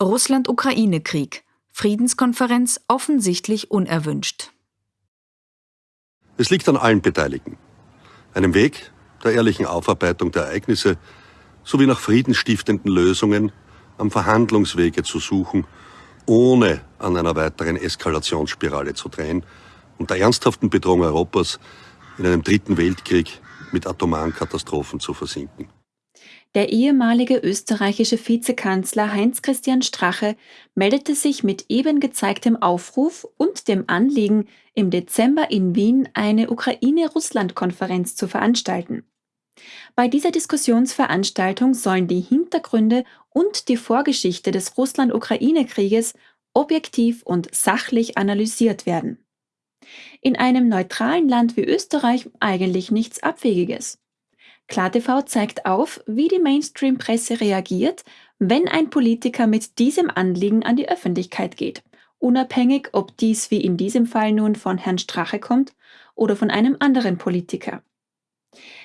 Russland-Ukraine-Krieg. Friedenskonferenz offensichtlich unerwünscht. Es liegt an allen Beteiligten. Einem Weg der ehrlichen Aufarbeitung der Ereignisse sowie nach friedensstiftenden Lösungen am Verhandlungswege zu suchen, ohne an einer weiteren Eskalationsspirale zu drehen und der ernsthaften Bedrohung Europas in einem dritten Weltkrieg mit atomaren Katastrophen zu versinken. Der ehemalige österreichische Vizekanzler Heinz-Christian Strache meldete sich mit eben gezeigtem Aufruf und dem Anliegen, im Dezember in Wien eine Ukraine-Russland-Konferenz zu veranstalten. Bei dieser Diskussionsveranstaltung sollen die Hintergründe und die Vorgeschichte des Russland-Ukraine-Krieges objektiv und sachlich analysiert werden. In einem neutralen Land wie Österreich eigentlich nichts Abwegiges. KlarTV zeigt auf, wie die Mainstream-Presse reagiert, wenn ein Politiker mit diesem Anliegen an die Öffentlichkeit geht, unabhängig ob dies wie in diesem Fall nun von Herrn Strache kommt oder von einem anderen Politiker.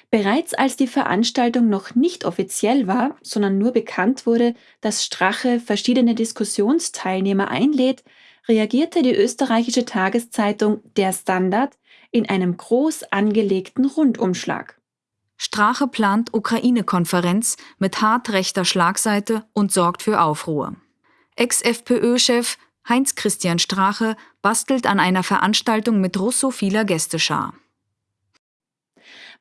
Bereits als die Veranstaltung noch nicht offiziell war, sondern nur bekannt wurde, dass Strache verschiedene Diskussionsteilnehmer einlädt, reagierte die österreichische Tageszeitung Der Standard in einem groß angelegten Rundumschlag. Strache plant Ukraine-Konferenz mit hart rechter Schlagseite und sorgt für Aufruhr. Ex-FPÖ-Chef Heinz-Christian Strache bastelt an einer Veranstaltung mit russophiler Gästeschar.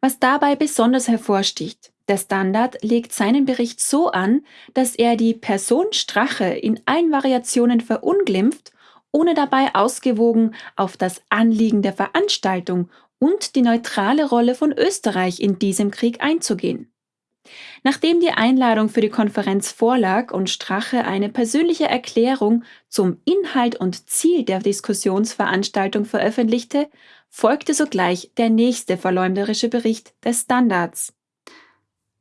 Was dabei besonders hervorsticht, der Standard legt seinen Bericht so an, dass er die Person Strache in allen Variationen verunglimpft, ohne dabei ausgewogen auf das Anliegen der Veranstaltung und die neutrale Rolle von Österreich in diesem Krieg einzugehen. Nachdem die Einladung für die Konferenz vorlag und Strache eine persönliche Erklärung zum Inhalt und Ziel der Diskussionsveranstaltung veröffentlichte, folgte sogleich der nächste verleumderische Bericht des Standards.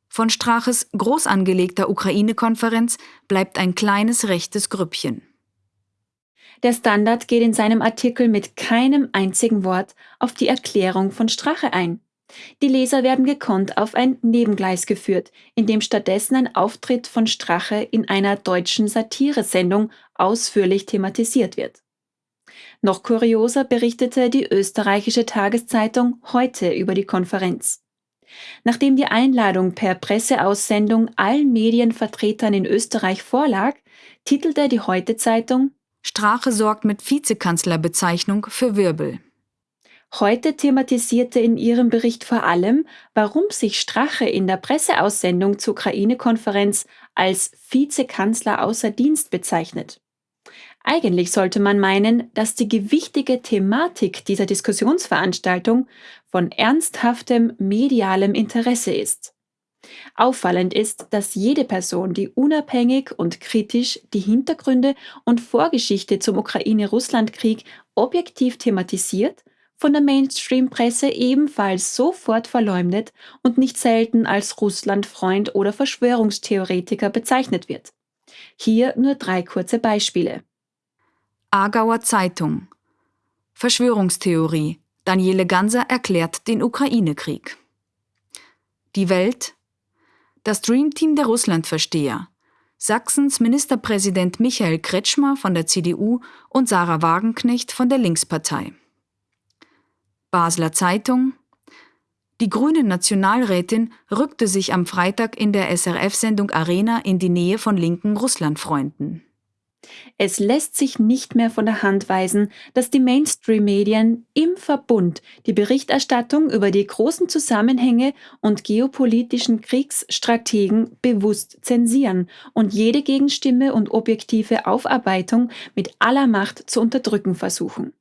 Von Straches groß angelegter Ukraine-Konferenz bleibt ein kleines rechtes Grüppchen. Der Standard geht in seinem Artikel mit keinem einzigen Wort auf die Erklärung von Strache ein. Die Leser werden gekonnt auf ein Nebengleis geführt, in dem stattdessen ein Auftritt von Strache in einer deutschen Satiresendung ausführlich thematisiert wird. Noch kurioser berichtete die österreichische Tageszeitung heute über die Konferenz. Nachdem die Einladung per Presseaussendung allen Medienvertretern in Österreich vorlag, titelte die Heute Zeitung Strache sorgt mit Vizekanzlerbezeichnung für Wirbel. Heute thematisierte in ihrem Bericht vor allem, warum sich Strache in der Presseaussendung zur Ukraine-Konferenz als Vizekanzler außer Dienst bezeichnet. Eigentlich sollte man meinen, dass die gewichtige Thematik dieser Diskussionsveranstaltung von ernsthaftem medialem Interesse ist. Auffallend ist, dass jede Person, die unabhängig und kritisch die Hintergründe und Vorgeschichte zum Ukraine-Russland-Krieg objektiv thematisiert, von der Mainstream-Presse ebenfalls sofort verleumdet und nicht selten als Russland-Freund oder Verschwörungstheoretiker bezeichnet wird. Hier nur drei kurze Beispiele. Aargauer Zeitung Verschwörungstheorie Daniele Ganser erklärt den Ukraine-Krieg. Die Welt das Dreamteam der Russlandversteher. Sachsens Ministerpräsident Michael Kretschmer von der CDU und Sarah Wagenknecht von der Linkspartei. Basler Zeitung Die grüne Nationalrätin rückte sich am Freitag in der SRF-Sendung Arena in die Nähe von linken Russlandfreunden. Es lässt sich nicht mehr von der Hand weisen, dass die Mainstream-Medien im Verbund die Berichterstattung über die großen Zusammenhänge und geopolitischen Kriegsstrategen bewusst zensieren und jede Gegenstimme und objektive Aufarbeitung mit aller Macht zu unterdrücken versuchen.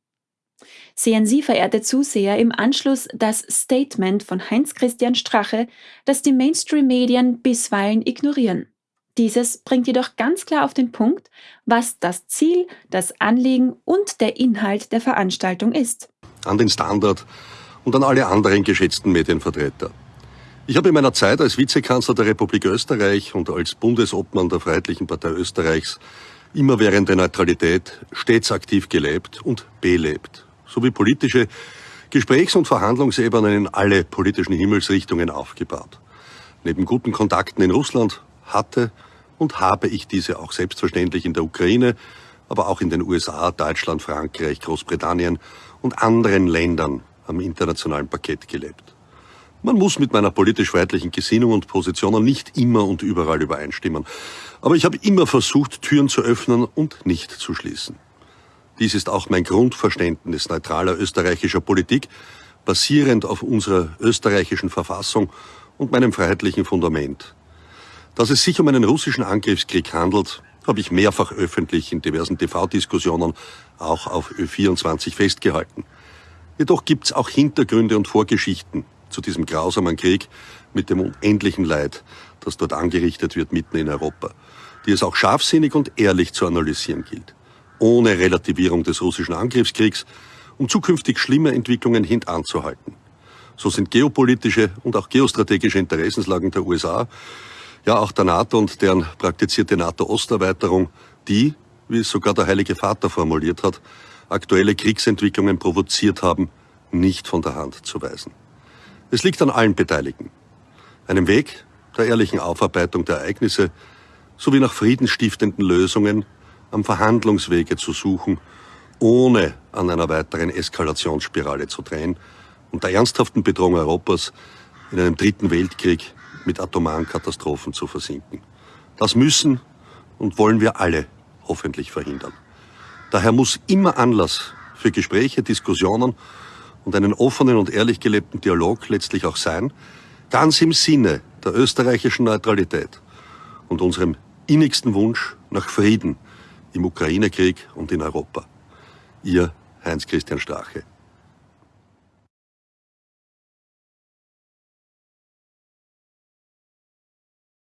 Sehen Sie, verehrte Zuseher, im Anschluss das Statement von Heinz-Christian Strache, das die Mainstream-Medien bisweilen ignorieren. Dieses bringt jedoch ganz klar auf den Punkt, was das Ziel, das Anliegen und der Inhalt der Veranstaltung ist. An den Standard und an alle anderen geschätzten Medienvertreter. Ich habe in meiner Zeit als Vizekanzler der Republik Österreich und als Bundesobmann der Freiheitlichen Partei Österreichs immerwährende Neutralität stets aktiv gelebt und belebt, sowie politische Gesprächs- und Verhandlungsebenen in alle politischen Himmelsrichtungen aufgebaut. Neben guten Kontakten in Russland hatte und habe ich diese auch selbstverständlich in der Ukraine, aber auch in den USA, Deutschland, Frankreich, Großbritannien und anderen Ländern am internationalen Parkett gelebt. Man muss mit meiner politisch-feindlichen Gesinnung und Positionen nicht immer und überall übereinstimmen. Aber ich habe immer versucht, Türen zu öffnen und nicht zu schließen. Dies ist auch mein Grundverständnis neutraler österreichischer Politik, basierend auf unserer österreichischen Verfassung und meinem freiheitlichen Fundament. Dass es sich um einen russischen Angriffskrieg handelt, habe ich mehrfach öffentlich in diversen TV-Diskussionen, auch auf Ö24 festgehalten. Jedoch gibt es auch Hintergründe und Vorgeschichten zu diesem grausamen Krieg mit dem unendlichen Leid, das dort angerichtet wird mitten in Europa, die es auch scharfsinnig und ehrlich zu analysieren gilt, ohne Relativierung des russischen Angriffskriegs, um zukünftig schlimme Entwicklungen hintanzuhalten. So sind geopolitische und auch geostrategische Interessenslagen der USA, ja auch der NATO und deren praktizierte NATO-Osterweiterung, die, wie es sogar der Heilige Vater formuliert hat, aktuelle Kriegsentwicklungen provoziert haben, nicht von der Hand zu weisen. Es liegt an allen Beteiligten. Einem Weg der ehrlichen Aufarbeitung der Ereignisse sowie nach friedensstiftenden Lösungen am Verhandlungswege zu suchen, ohne an einer weiteren Eskalationsspirale zu drehen und der ernsthaften Bedrohung Europas in einem dritten Weltkrieg mit atomaren Katastrophen zu versinken. Das müssen und wollen wir alle hoffentlich verhindern. Daher muss immer Anlass für Gespräche, Diskussionen und einen offenen und ehrlich gelebten Dialog letztlich auch sein, ganz im Sinne der österreichischen Neutralität und unserem innigsten Wunsch nach Frieden im Ukraine-Krieg und in Europa. Ihr Heinz-Christian Strache.